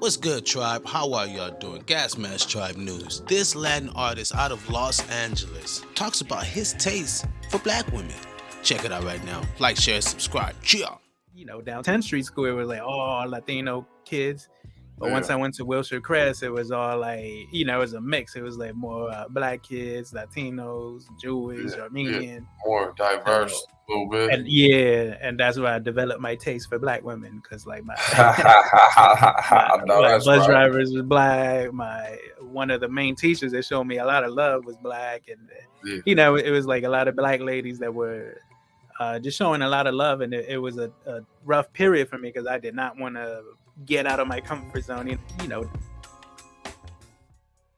What's good, tribe? How are y'all doing? Gas Mask Tribe News. This Latin artist out of Los Angeles talks about his taste for black women. Check it out right now. Like, share, subscribe. Cheer. You know, down 10th Street School, it was like all Latino kids. But Yeah. once I went to Wilshire Crest, it was all like, you know, it was a mix. It was like more uh, black kids, Latinos, Jewish, Yeah, yeah. Armenian. more diverse a little bit. And yeah, and that's where I developed my taste for black women because like my, my, know my bus right. drivers was black. My one of the main teachers that showed me a lot of love was black, and Yeah. you know, it was like a lot of black ladies that were uh, just showing a lot of love, and it, it was a, a rough period for me because I did not want to get out of my comfort zone. You- You know,